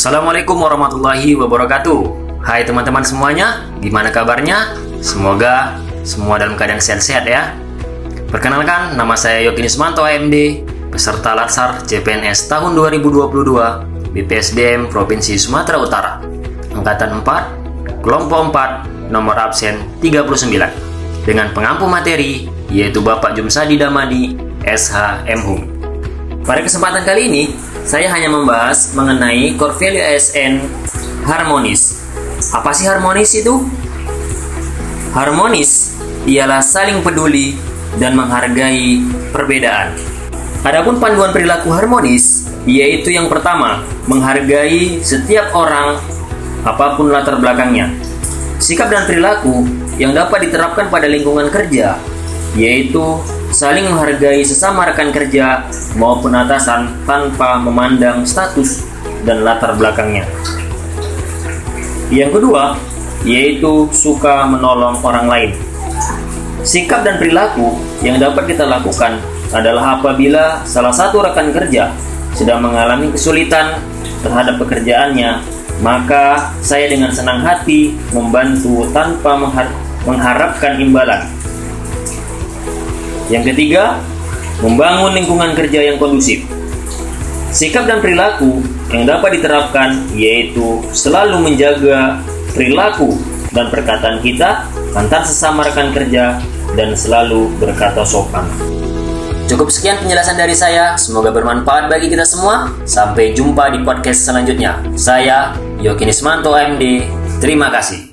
Assalamualaikum warahmatullahi wabarakatuh. Hai teman-teman semuanya, gimana kabarnya? Semoga semua dalam keadaan sehat-sehat ya. Perkenalkan, nama saya Yogi Nismanto AMD Peserta Latsar CPNS tahun 2022 BPSDM Provinsi Sumatera Utara. Angkatan 4, Kelompok 4, nomor absen 39 Dengan pengampu materi, yaitu Bapak Jumsadi Damadi, SH MHUM Pada kesempatan kali ini, saya hanya membahas mengenai core value ASN harmonis. Apa sih harmonis itu? Harmonis ialah saling peduli dan menghargai perbedaan. Adapun panduan perilaku harmonis yaitu yang pertama, menghargai setiap orang apa pun latar belakangnya. Sikap dan perilaku yang dapat diterapkan pada lingkungan kerja yaitu saling menghargai sesama rekan kerja maupun atasan tanpa memandang status dan latar belakangnya. Yang kedua, yaitu suka menolong orang lain. Sikap dan perilaku yang dapat kita lakukan adalah apabila salah satu rekan kerja sedang mengalami kesulitan terhadap pekerjaannya, maka saya dengan senang hati membantu tanpa mengharapkan imbalan. Yang ketiga, membangun lingkungan kerja yang kondusif. Sikap dan perilaku yang dapat diterapkan yaitu selalu menjaga perilaku dan perkataan kita antar sesama rekan kerja dan selalu berkata sopan. Cukup sekian penjelasan dari saya, semoga bermanfaat bagi kita semua. Sampai jumpa di podcast selanjutnya. Saya Yokinismanto AMD, terima kasih.